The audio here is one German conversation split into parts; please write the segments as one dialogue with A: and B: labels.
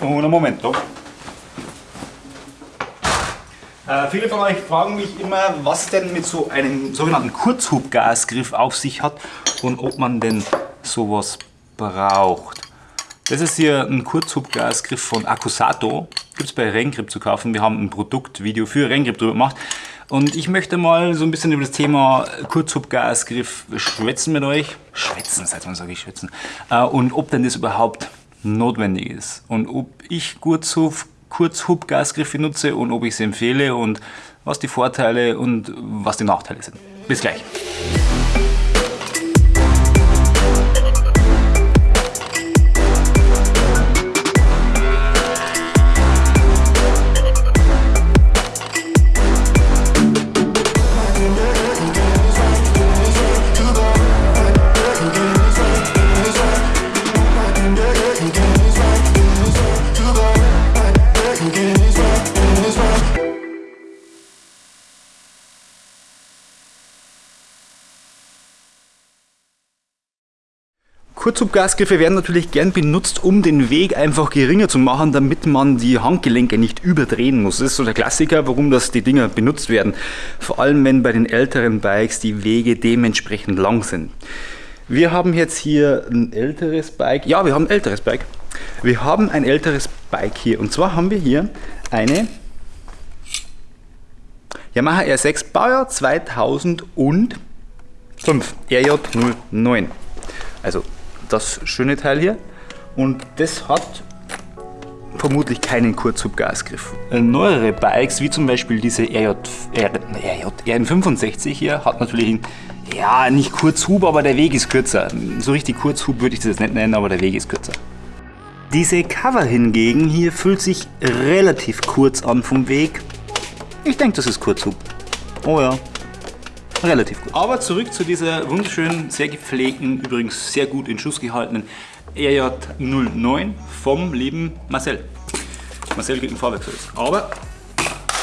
A: Un momento. Äh, viele von euch fragen mich immer, was denn mit so einem sogenannten Kurzhubgasgriff auf sich hat und ob man denn sowas braucht. Das ist hier ein Kurzhubgasgriff von Accusato. Gibt es bei Rengrip zu kaufen. Wir haben ein Produktvideo für Rengrip drüber gemacht. Und ich möchte mal so ein bisschen über das Thema Kurzhubgasgriff schwätzen mit euch. Schwätzen, seit wann sage ich schwätzen? Äh, und ob denn das überhaupt notwendig ist. Und ob ich Kurzhub, Kurzhubgasgriffe nutze und ob ich sie empfehle und was die Vorteile und was die Nachteile sind. Bis gleich. Kurzhubgasgriffe werden natürlich gern benutzt, um den Weg einfach geringer zu machen, damit man die Handgelenke nicht überdrehen muss. Das ist so der Klassiker, warum das die Dinger benutzt werden. Vor allem, wenn bei den älteren Bikes die Wege dementsprechend lang sind. Wir haben jetzt hier ein älteres Bike. Ja, wir haben ein älteres Bike. Wir haben ein älteres Bike hier. Und zwar haben wir hier eine Yamaha R6 Baujahr 2005 RJ09. Also das schöne Teil hier. Und das hat vermutlich keinen Kurzhubgasgriff. Äh, neuere Bikes, wie zum Beispiel diese RJ, RJ, RN65 hier, hat natürlich einen, ja, nicht Kurzhub, aber der Weg ist kürzer. So richtig Kurzhub würde ich das nicht nennen, aber der Weg ist kürzer. Diese Cover hingegen hier fühlt sich relativ kurz an vom Weg. Ich denke, das ist Kurzhub. Oh ja, relativ gut. Aber zurück zu dieser wunderschönen, sehr gepflegten, übrigens sehr gut in Schuss gehaltenen RJ09 vom lieben Marcel. Marcel kriegt einen Fahrwerkservice. Aber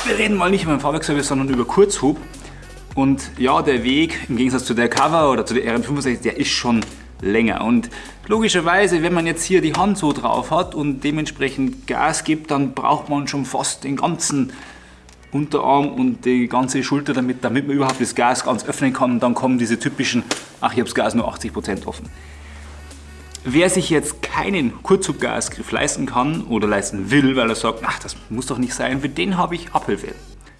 A: wir reden mal nicht über den Fahrwerkservice, sondern über Kurzhub. Und ja, der Weg im Gegensatz zu der Cover oder zu der RN65, der ist schon länger. Und logischerweise, wenn man jetzt hier die Hand so drauf hat und dementsprechend Gas gibt, dann braucht man schon fast den ganzen Unterarm und die ganze Schulter, damit, damit man überhaupt das Gas ganz öffnen kann. Und dann kommen diese typischen, ach ich habe das Gas nur 80% offen. Wer sich jetzt keinen Kurzhubgasgriff leisten kann oder leisten will, weil er sagt, ach das muss doch nicht sein, für den habe ich Abhilfe.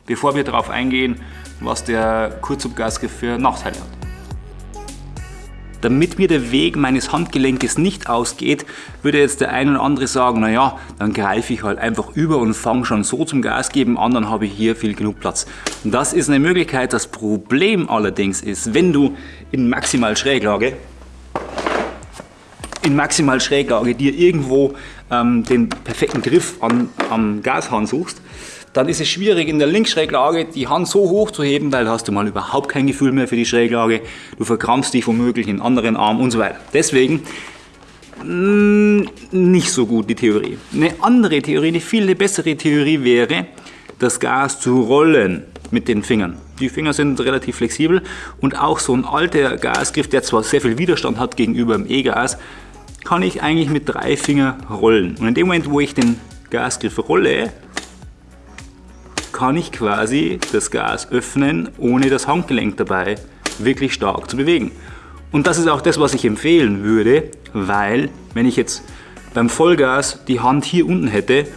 A: Bevor wir darauf eingehen, was der Kurzhubgasgriff für Nachteile hat. Damit mir der Weg meines Handgelenkes nicht ausgeht, würde jetzt der eine oder andere sagen, naja, dann greife ich halt einfach über und fange schon so zum Gas geben an, dann habe ich hier viel genug Platz. Und das ist eine Möglichkeit. Das Problem allerdings ist, wenn du in maximal Schräglage in maximal Schräglage dir irgendwo ähm, den perfekten Griff an, am Gashahn suchst, dann ist es schwierig in der Linksschräglage die Hand so hoch zu heben, weil hast du mal überhaupt kein Gefühl mehr für die Schräglage, du verkrampfst dich womöglich in anderen Arm und so weiter. Deswegen mm, nicht so gut die Theorie. Eine andere Theorie, eine viel bessere Theorie wäre, das Gas zu rollen mit den Fingern. Die Finger sind relativ flexibel und auch so ein alter Gasgriff, der zwar sehr viel Widerstand hat gegenüber dem E-Gas, kann ich eigentlich mit drei Fingern rollen. Und in dem Moment, wo ich den Gasgriff rolle, kann ich quasi das Gas öffnen, ohne das Handgelenk dabei wirklich stark zu bewegen. Und das ist auch das, was ich empfehlen würde, weil wenn ich jetzt beim Vollgas die Hand hier unten hätte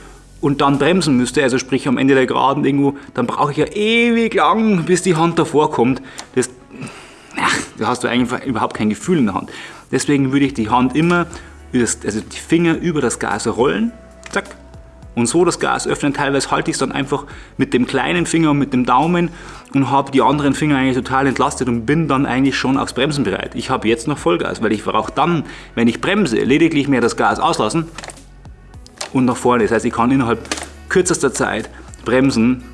A: und dann bremsen müsste, also sprich am Ende der Geraden irgendwo, dann brauche ich ja ewig lang, bis die Hand davor kommt. Das, ach, da hast du eigentlich überhaupt kein Gefühl in der Hand. Deswegen würde ich die Hand immer, also die Finger über das Gas rollen, zack, und so das Gas öffnen. Teilweise halte ich es dann einfach mit dem kleinen Finger und mit dem Daumen und habe die anderen Finger eigentlich total entlastet und bin dann eigentlich schon aufs Bremsen bereit. Ich habe jetzt noch Vollgas, weil ich brauche dann, wenn ich bremse, lediglich mehr das Gas auslassen und nach vorne. Das heißt, ich kann innerhalb kürzester Zeit bremsen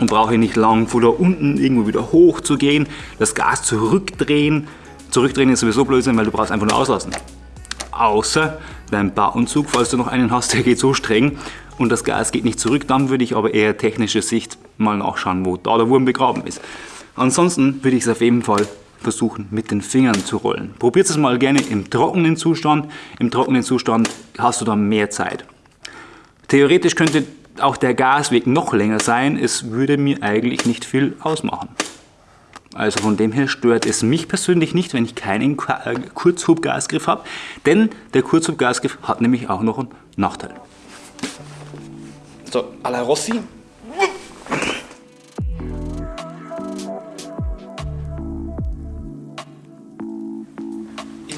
A: und brauche nicht lang von da unten irgendwo wieder hoch zu gehen, das Gas zurückdrehen. Zurückdrehen ist sowieso Blödsinn, weil du brauchst einfach nur auslassen. Außer dein Bauanzug, falls du noch einen hast, der geht so streng und das Gas geht nicht zurück, dann würde ich aber eher technische Sicht mal nachschauen, wo da der Wurm begraben ist. Ansonsten würde ich es auf jeden Fall versuchen mit den Fingern zu rollen. Probiert es mal gerne im trockenen Zustand. Im trockenen Zustand hast du dann mehr Zeit. Theoretisch könnte auch der Gasweg noch länger sein, es würde mir eigentlich nicht viel ausmachen. Also von dem her stört es mich persönlich nicht, wenn ich keinen äh, Kurzhubgasgriff habe, denn der Kurzhubgasgriff hat nämlich auch noch einen Nachteil. So, à la Rossi,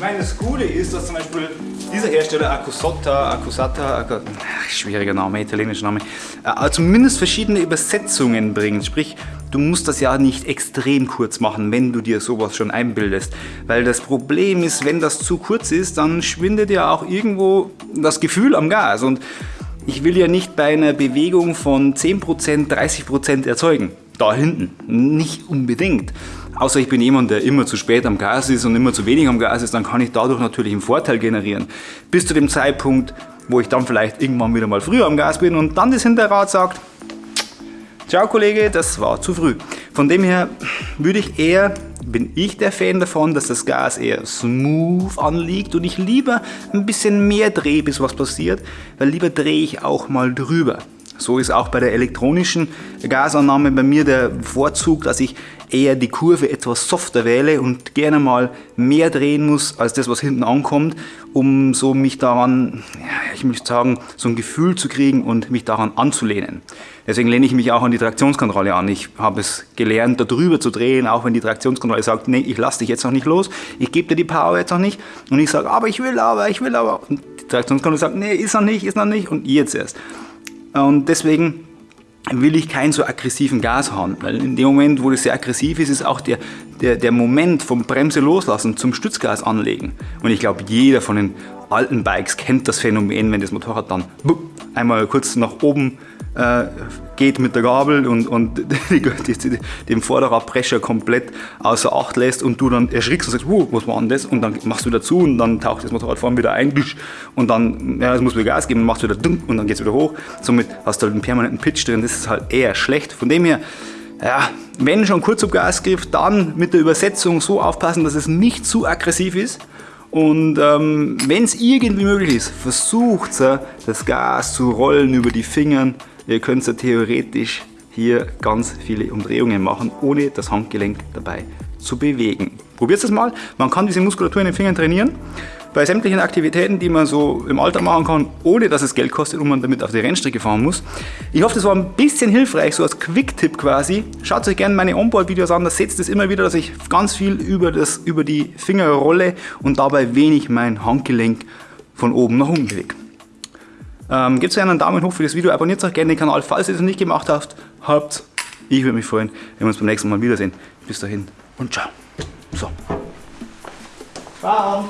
A: meine, das Coole ist, dass zum Beispiel dieser Hersteller Acusata, Acusata, Ac schwieriger Name, italienischer Name, äh, zumindest verschiedene Übersetzungen bringt. Sprich, du musst das ja nicht extrem kurz machen, wenn du dir sowas schon einbildest. Weil das Problem ist, wenn das zu kurz ist, dann schwindet ja auch irgendwo das Gefühl am Gas. Und ich will ja nicht bei einer Bewegung von 10%, 30% erzeugen. Da hinten. Nicht unbedingt. Außer ich bin jemand, der immer zu spät am Gas ist und immer zu wenig am Gas ist, dann kann ich dadurch natürlich einen Vorteil generieren. Bis zu dem Zeitpunkt, wo ich dann vielleicht irgendwann wieder mal früher am Gas bin und dann das Hinterrad sagt, Ciao Kollege, das war zu früh. Von dem her würde ich eher, bin ich der Fan davon, dass das Gas eher smooth anliegt und ich lieber ein bisschen mehr drehe, bis was passiert, weil lieber drehe ich auch mal drüber. So ist auch bei der elektronischen Gasannahme bei mir der Vorzug, dass ich eher die Kurve etwas softer wähle und gerne mal mehr drehen muss als das, was hinten ankommt, um so mich daran, ich möchte sagen, so ein Gefühl zu kriegen und mich daran anzulehnen. Deswegen lehne ich mich auch an die Traktionskontrolle an. Ich habe es gelernt, da drüber zu drehen, auch wenn die Traktionskontrolle sagt, nee, ich lasse dich jetzt noch nicht los, ich gebe dir die Power jetzt noch nicht. Und ich sage, aber ich will aber, ich will aber. Und die Traktionskontrolle sagt, nee, ist noch nicht, ist noch nicht und jetzt erst. Und deswegen will ich keinen so aggressiven Gas haben, weil in dem Moment, wo das sehr aggressiv ist, ist auch der, der, der Moment vom Bremse loslassen zum Stützgas anlegen. Und ich glaube, jeder von den alten Bikes kennt das Phänomen, wenn das Motorrad dann einmal kurz nach oben äh, geht mit der Gabel und, und die, die, den Vorderradbrecher komplett außer Acht lässt und du dann erschrickst und sagst, wow, was war denn das? Und dann machst du wieder zu und dann taucht das Motorrad vorne wieder ein und dann, ja, es muss wieder Gas geben und machst wieder dumm und dann geht es wieder hoch. Somit hast du halt einen permanenten Pitch drin, das ist halt eher schlecht. Von dem her, ja, wenn schon kurz auf Gasgriff, dann mit der Übersetzung so aufpassen, dass es nicht zu aggressiv ist. Und ähm, wenn es irgendwie möglich ist, versucht das Gas zu rollen über die Fingern, Ihr könnt theoretisch hier ganz viele Umdrehungen machen, ohne das Handgelenk dabei zu bewegen. Probiert es mal. Man kann diese Muskulatur in den Fingern trainieren. Bei sämtlichen Aktivitäten, die man so im Alter machen kann, ohne dass es Geld kostet und man damit auf die Rennstrecke fahren muss. Ich hoffe, das war ein bisschen hilfreich, so als Quick-Tipp quasi. Schaut euch gerne meine Onboard-Videos an, da seht ihr immer wieder, dass ich ganz viel über, das, über die Finger rolle und dabei wenig mein Handgelenk von oben nach unten bewege. Ähm, Gebt gerne einen Daumen hoch für das Video, abonniert auch gerne den Kanal, falls ihr es noch nicht gemacht habt. habt. Ich würde mich freuen, wenn wir uns beim nächsten Mal wiedersehen. Bis dahin und ciao. So. Ciao.